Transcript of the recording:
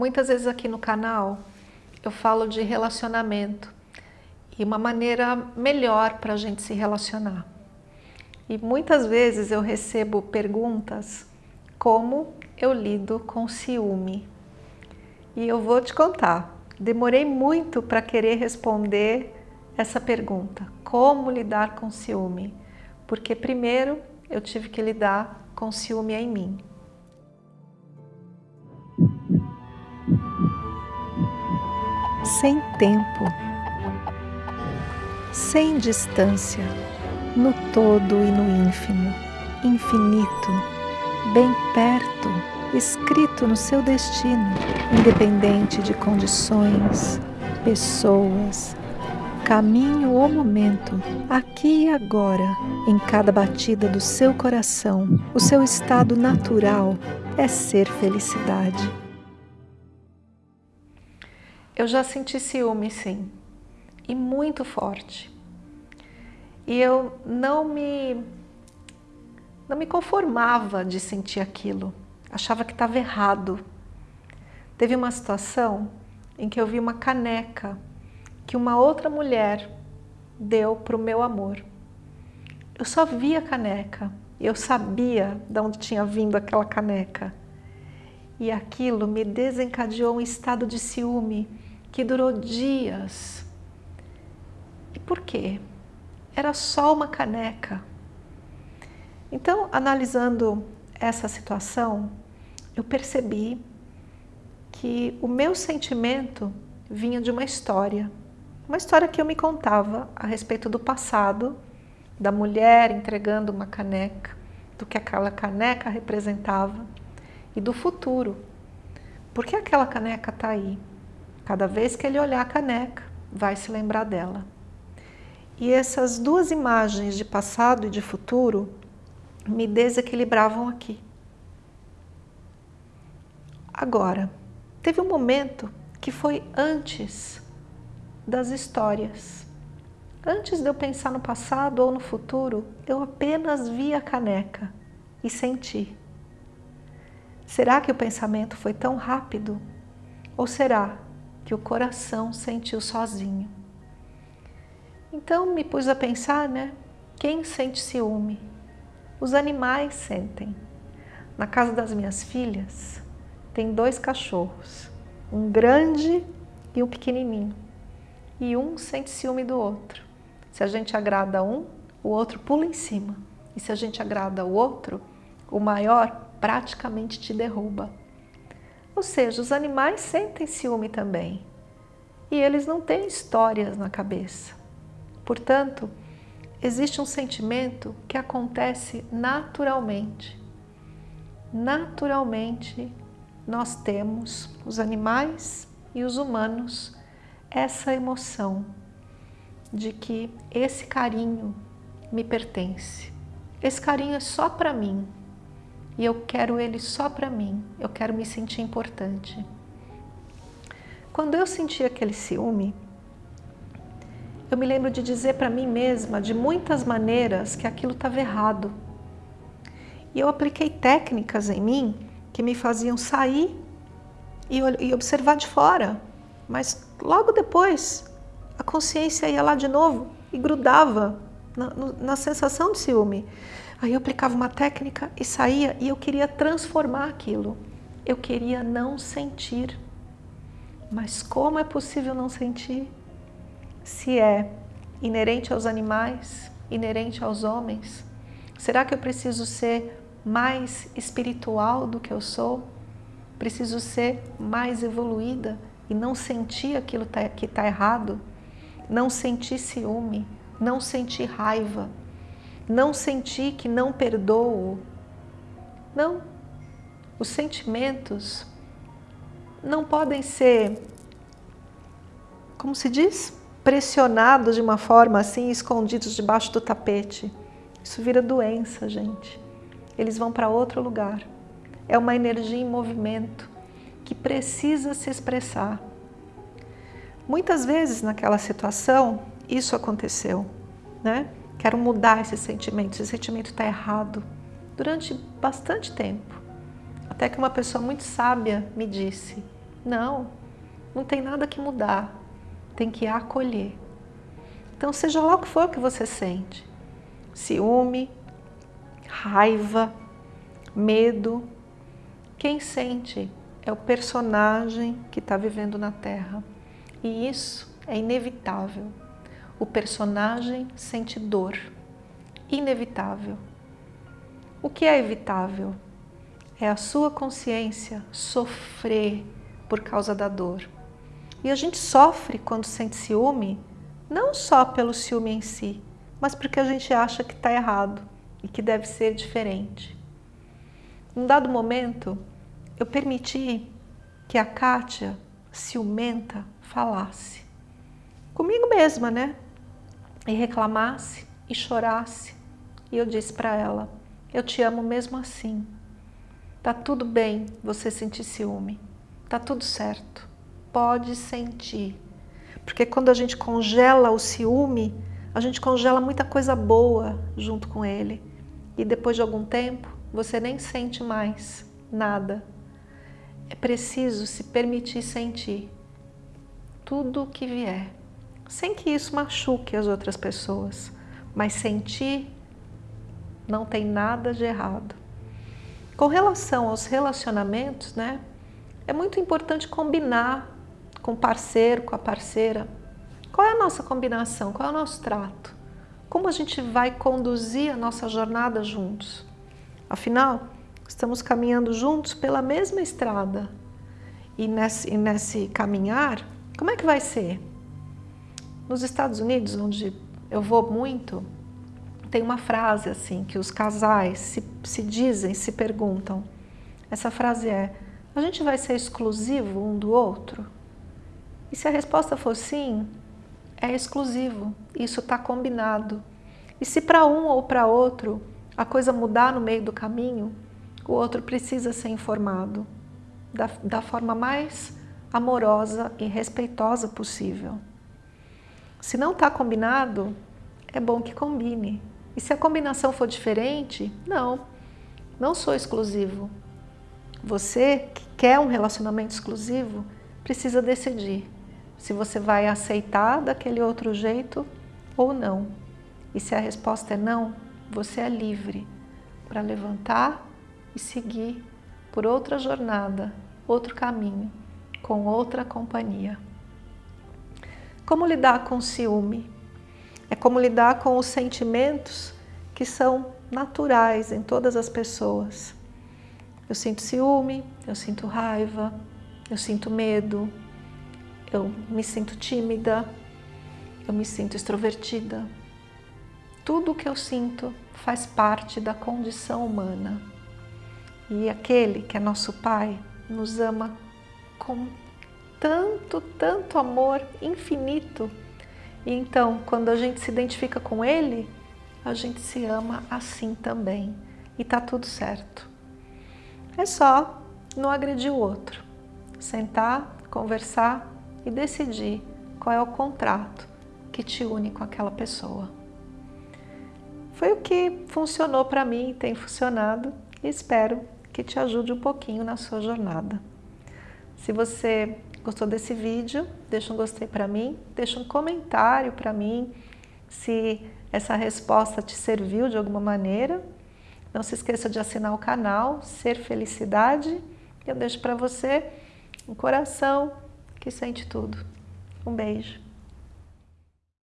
Muitas vezes aqui no canal eu falo de relacionamento e uma maneira melhor para a gente se relacionar. E muitas vezes eu recebo perguntas como eu lido com ciúme. E eu vou te contar, demorei muito para querer responder essa pergunta, como lidar com ciúme? Porque primeiro eu tive que lidar com ciúme em mim. Sem tempo, sem distância, no todo e no ínfimo, infinito, bem perto, escrito no seu destino, independente de condições, pessoas, caminho ou momento, aqui e agora, em cada batida do seu coração, o seu estado natural é ser felicidade. Eu já senti ciúme, sim, e muito forte. E eu não me, não me conformava de sentir aquilo, achava que estava errado. Teve uma situação em que eu vi uma caneca que uma outra mulher deu para o meu amor. Eu só via a caneca, eu sabia de onde tinha vindo aquela caneca. E aquilo me desencadeou um estado de ciúme que durou dias. E por quê? Era só uma caneca. Então, analisando essa situação, eu percebi que o meu sentimento vinha de uma história. Uma história que eu me contava a respeito do passado, da mulher entregando uma caneca, do que aquela caneca representava e do futuro. Por que aquela caneca está aí? Cada vez que ele olhar a caneca, vai se lembrar dela. E essas duas imagens de passado e de futuro me desequilibravam aqui. Agora, teve um momento que foi antes das histórias. Antes de eu pensar no passado ou no futuro, eu apenas vi a caneca e senti. Será que o pensamento foi tão rápido? Ou será que o coração sentiu sozinho? Então me pus a pensar, né? Quem sente ciúme? Os animais sentem. Na casa das minhas filhas tem dois cachorros, um grande e um pequenininho e um sente ciúme do outro. Se a gente agrada um, o outro pula em cima. E se a gente agrada o outro, o maior praticamente te derruba. Ou seja, os animais sentem ciúme também. E eles não têm histórias na cabeça. Portanto, existe um sentimento que acontece naturalmente. Naturalmente, nós temos, os animais e os humanos, essa emoção de que esse carinho me pertence. Esse carinho é só para mim e eu quero ele só para mim, eu quero me sentir importante. Quando eu senti aquele ciúme, eu me lembro de dizer para mim mesma de muitas maneiras que aquilo estava errado. E eu apliquei técnicas em mim que me faziam sair e observar de fora mas logo depois a consciência ia lá de novo e grudava na, na sensação de ciúme. Aí eu aplicava uma técnica e saía e eu queria transformar aquilo. Eu queria não sentir. Mas como é possível não sentir? Se é inerente aos animais, inerente aos homens? Será que eu preciso ser mais espiritual do que eu sou? Preciso ser mais evoluída? e não sentir aquilo tá, que está errado, não sentir ciúme, não sentir raiva, não sentir que não perdoo. Não. Os sentimentos não podem ser, como se diz, pressionados de uma forma assim, escondidos debaixo do tapete. Isso vira doença, gente. Eles vão para outro lugar. É uma energia em movimento que precisa se expressar. Muitas vezes naquela situação isso aconteceu, né? Quero mudar esse sentimento, esse sentimento está errado. Durante bastante tempo, até que uma pessoa muito sábia me disse, Não, não tem nada que mudar, tem que acolher. Então, seja lá o que for que você sente, ciúme, raiva, medo, quem sente é o personagem que está vivendo na Terra. E isso é inevitável. O personagem sente dor. Inevitável. O que é evitável? É a sua consciência sofrer por causa da dor. E a gente sofre quando sente ciúme, não só pelo ciúme em si, mas porque a gente acha que está errado e que deve ser diferente. Num dado momento, eu permiti que a Kátia, ciumenta, falasse. Comigo mesma, né? E reclamasse e chorasse. E eu disse para ela, eu te amo mesmo assim. Tá tudo bem você sentir ciúme. Tá tudo certo. Pode sentir. Porque quando a gente congela o ciúme, a gente congela muita coisa boa junto com ele. E depois de algum tempo, você nem sente mais nada é preciso se permitir sentir tudo o que vier, sem que isso machuque as outras pessoas, mas sentir não tem nada de errado. Com relação aos relacionamentos, né, é muito importante combinar com o parceiro, com a parceira. Qual é a nossa combinação? Qual é o nosso trato? Como a gente vai conduzir a nossa jornada juntos? Afinal, estamos caminhando juntos pela mesma estrada. E nesse, e nesse caminhar, como é que vai ser? Nos Estados Unidos, onde eu vou muito, tem uma frase assim que os casais se, se dizem, se perguntam. Essa frase é, a gente vai ser exclusivo um do outro? E se a resposta for sim, é exclusivo, isso está combinado. E se para um ou para outro a coisa mudar no meio do caminho, o outro precisa ser informado da, da forma mais amorosa e respeitosa possível. Se não está combinado, é bom que combine. E se a combinação for diferente, não, não sou exclusivo. Você que quer um relacionamento exclusivo, precisa decidir se você vai aceitar daquele outro jeito ou não. E se a resposta é não, você é livre para levantar e seguir por outra jornada, outro caminho, com outra companhia. Como lidar com ciúme? É como lidar com os sentimentos que são naturais em todas as pessoas. Eu sinto ciúme, eu sinto raiva, eu sinto medo, eu me sinto tímida, eu me sinto extrovertida. Tudo o que eu sinto faz parte da condição humana. E aquele que é nosso Pai nos ama com tanto, tanto amor infinito. E então, quando a gente se identifica com Ele, a gente se ama assim também. E tá tudo certo. É só não agredir o outro. Sentar, conversar e decidir qual é o contrato que te une com aquela pessoa. Foi o que funcionou para mim tem funcionado e espero que te ajude um pouquinho na sua jornada. Se você gostou desse vídeo, deixa um gostei para mim, deixa um comentário para mim se essa resposta te serviu de alguma maneira. Não se esqueça de assinar o canal Ser Felicidade. Eu deixo para você um coração que sente tudo. Um beijo.